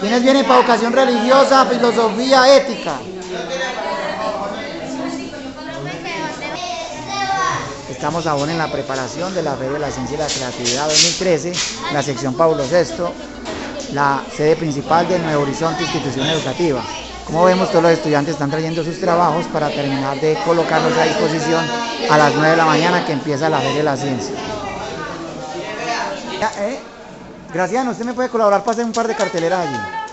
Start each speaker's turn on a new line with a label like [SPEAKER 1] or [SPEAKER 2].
[SPEAKER 1] ¿Quiénes vienen para educación religiosa, filosofía, ética? Estamos aún en la preparación de la Feria de la Ciencia y la Creatividad 2013, la sección Pablo VI, la sede principal de Nuevo Horizonte Institución Educativa. Como vemos, todos los estudiantes están trayendo sus trabajos para terminar de colocarlos a disposición a las 9 de la mañana que empieza la Feria de la Ciencia. ¿Eh? Graciano, ¿usted me puede colaborar para hacer un par de carteleras allí?